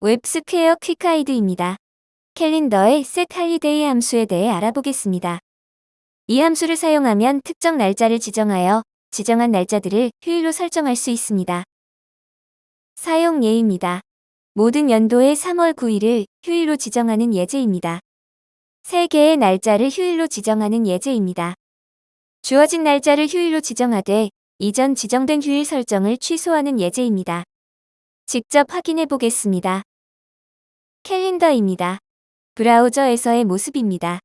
웹스퀘어 quick guide입니다. 캘린더의 set holiday 함수에 대해 알아보겠습니다. 이 함수를 사용하면 특정 날짜를 지정하여 지정한 날짜들을 휴일로 설정할 수 있습니다. 사용 예입니다. 모든 연도의 3월 9일을 휴일로 지정하는 예제입니다. 3개의 날짜를 휴일로 지정하는 예제입니다. 주어진 날짜를 휴일로 지정하되 이전 지정된 휴일 설정을 취소하는 예제입니다. 직접 확인해 보겠습니다. 캘린더입니다. 브라우저에서의 모습입니다.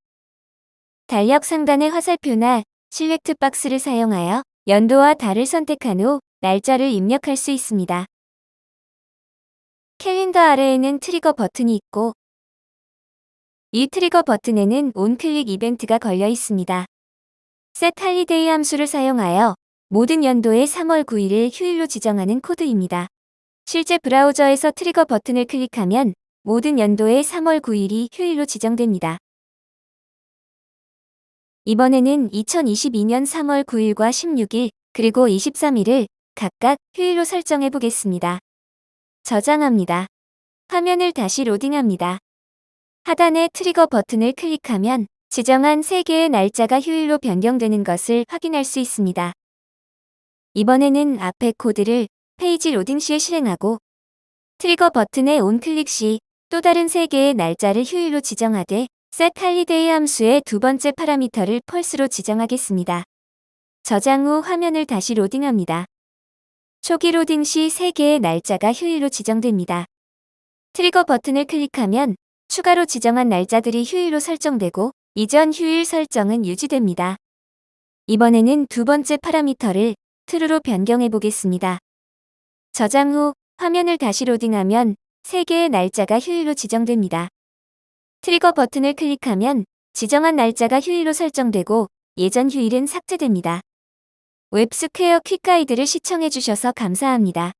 달력 상단의 화살표나 실렉트 박스를 사용하여 연도와 달을 선택한 후 날짜를 입력할 수 있습니다. 캘린더 아래에는 트리거 버튼이 있고 이 트리거 버튼에는 온클릭 이벤트가 걸려 있습니다. set holiday 함수를 사용하여 모든 연도의 3월 9일을 휴일로 지정하는 코드입니다. 실제 브라우저에서 트리거 버튼을 클릭하면 모든 연도의 3월 9일이 휴일로 지정됩니다. 이번에는 2022년 3월 9일과 16일 그리고 23일을 각각 휴일로 설정해 보겠습니다. 저장합니다. 화면을 다시 로딩합니다. 하단의 트리거 버튼을 클릭하면 지정한 3개의 날짜가 휴일로 변경되는 것을 확인할 수 있습니다. 이번에는 앞의 코드를 페이지 로딩 시에 실행하고 트리거 버튼의 onclick 시 또 다른 3개의 날짜를 휴일로 지정하되 setHoliday 함수의 두 번째 파라미터를 false로 지정하겠습니다. 저장 후 화면을 다시 로딩합니다. 초기 로딩 시 3개의 날짜가 휴일로 지정됩니다. 트리거 버튼을 클릭하면 추가로 지정한 날짜들이 휴일로 설정되고 이전 휴일 설정은 유지됩니다. 이번에는 두 번째 파라미터를 true로 변경해 보겠습니다. 저장 후 화면을 다시 로딩하면 3개의 날짜가 휴일로 지정됩니다. 트리거 버튼을 클릭하면 지정한 날짜가 휴일로 설정되고 예전 휴일은 삭제됩니다. 웹스퀘어 quick guide를 시청해주셔서 감사합니다.